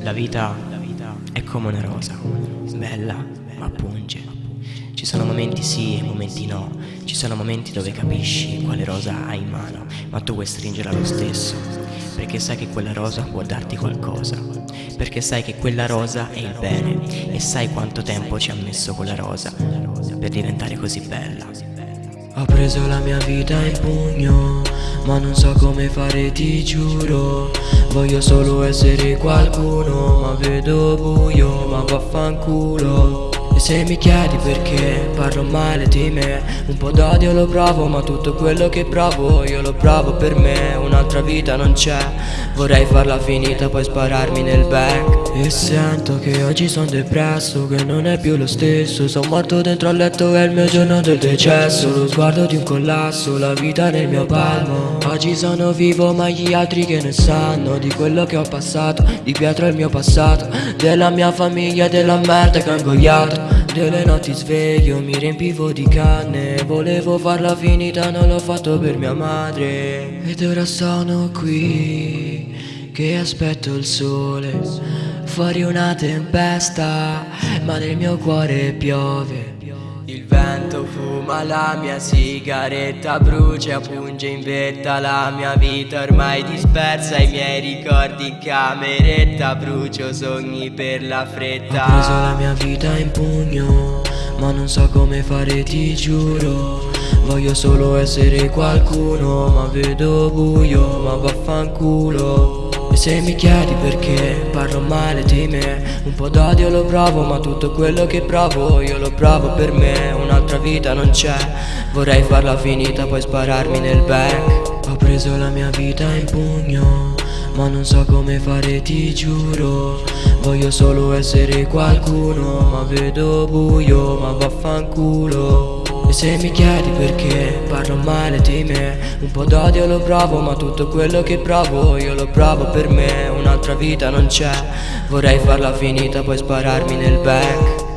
La vita, è come una rosa, bella ma punge. Ci sono momenti sì e momenti no, ci sono momenti dove capisci quale rosa hai in mano, ma tu vuoi stringerla lo stesso, perché sai che quella rosa può darti qualcosa, perché sai che quella rosa è il bene e sai quanto tempo ci ha messo quella rosa per diventare così bella. Ho preso la mia vita in pugno Ma non so come fare ti giuro Voglio solo essere qualcuno Ma vedo buio ma vaffanculo. E se mi chiedi perché parlo male di me Un po' d'odio lo provo ma tutto quello che provo io lo provo per me. Un'altra vita non c'è Vorrei farla finita poi spararmi nel back. E sento che oggi sono depresso Che non è più lo stesso. Sono morto dentro al letto è il mio giorno del decesso. Lo sguardo di un collasso La vita nel mio palmo. Oggi sono vivo ma gli altri che ne sanno Di quello che ho passato. Di Pietro è il mio passato Della mia famiglia della merda che ho ingoiato delle notti sveglio mi riempivo di canne Volevo farla finita non l'ho fatto per mia madre. Ed ora sono qui che aspetto il sole. Fuori una tempesta ma nel mio cuore piove. Il vento fuma la mia sigaretta Brucia, punge in vetta. La mia vita Ormai dispersa i miei ricordi in cameretta. Brucio sogni per la fretta. Ho preso la mia vita in pugno Ma non so come fare ti giuro. Voglio solo essere qualcuno Ma vedo buio ma vaffanculo se mi chiedi perché parlo male di me. Un po' d'odio lo provo ma tutto quello che provo io lo provo per me. Un'altra vita non c'è Vorrei farla finita poi spararmi nel back. Ho preso la mia vita in pugno Ma non so come fare ti giuro. Voglio solo essere qualcuno Ma vedo buio ma vaffanculo e se mi chiedi perché parlo male di me Un po' d'odio lo provo ma tutto quello che provo io lo provo per me. Un'altra vita non c'è Vorrei farla finita poi spararmi nel back